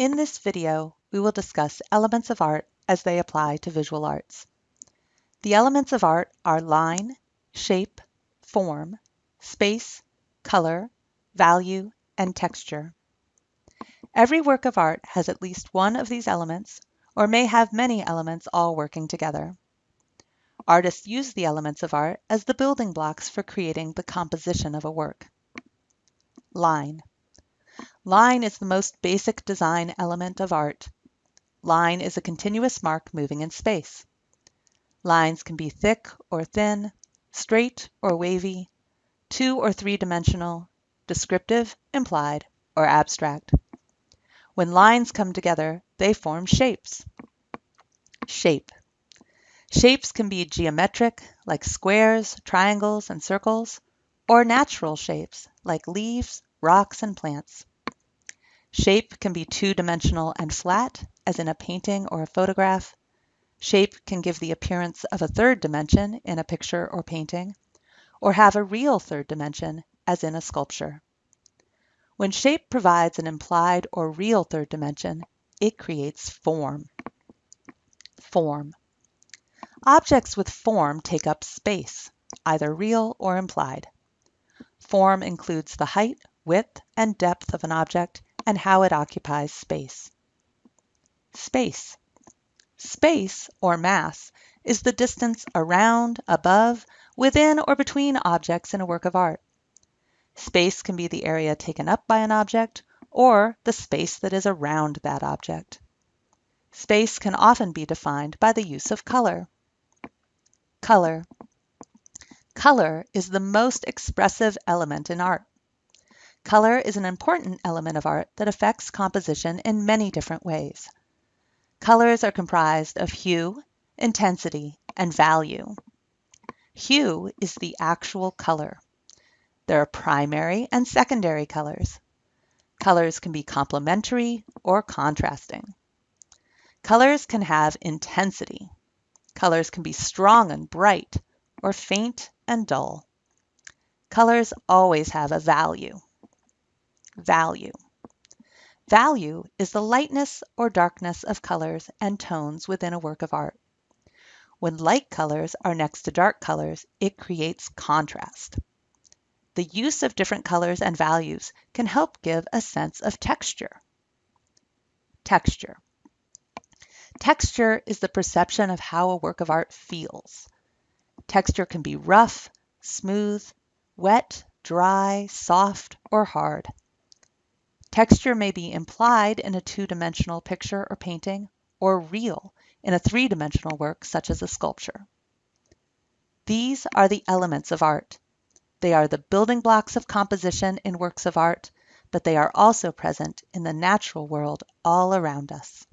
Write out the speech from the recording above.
In this video, we will discuss elements of art as they apply to visual arts. The elements of art are line, shape, form, space, color, value, and texture. Every work of art has at least one of these elements or may have many elements all working together. Artists use the elements of art as the building blocks for creating the composition of a work. Line. Line is the most basic design element of art. Line is a continuous mark moving in space. Lines can be thick or thin, straight or wavy, two or three dimensional, descriptive, implied, or abstract. When lines come together, they form shapes. Shape. Shapes can be geometric, like squares, triangles, and circles, or natural shapes, like leaves, rocks, and plants. Shape can be two-dimensional and flat, as in a painting or a photograph. Shape can give the appearance of a third dimension in a picture or painting, or have a real third dimension, as in a sculpture. When shape provides an implied or real third dimension, it creates form. Form. Objects with form take up space, either real or implied. Form includes the height, width, and depth of an object and how it occupies space. Space. Space, or mass, is the distance around, above, within, or between objects in a work of art. Space can be the area taken up by an object, or the space that is around that object. Space can often be defined by the use of color. Color. Color is the most expressive element in art. Color is an important element of art that affects composition in many different ways. Colors are comprised of hue, intensity, and value. Hue is the actual color. There are primary and secondary colors. Colors can be complementary or contrasting. Colors can have intensity. Colors can be strong and bright or faint and dull. Colors always have a value. Value. Value is the lightness or darkness of colors and tones within a work of art. When light colors are next to dark colors, it creates contrast. The use of different colors and values can help give a sense of texture. Texture. Texture is the perception of how a work of art feels. Texture can be rough, smooth, wet, dry, soft, or hard. Texture may be implied in a two-dimensional picture or painting, or real in a three-dimensional work such as a sculpture. These are the elements of art. They are the building blocks of composition in works of art, but they are also present in the natural world all around us.